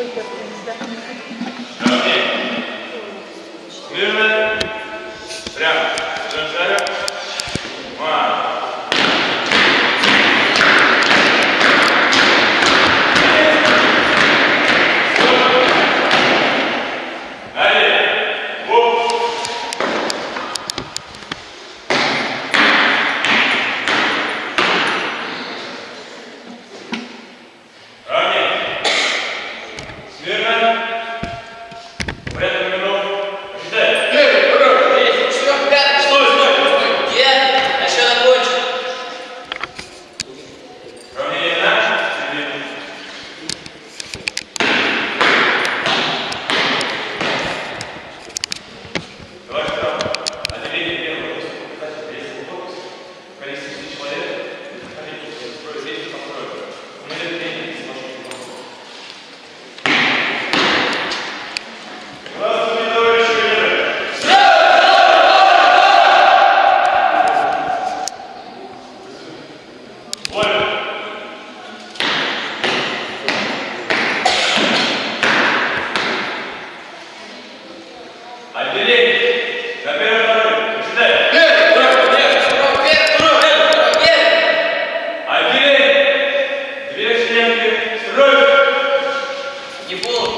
Okay. Möwen. Кровь! Его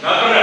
Not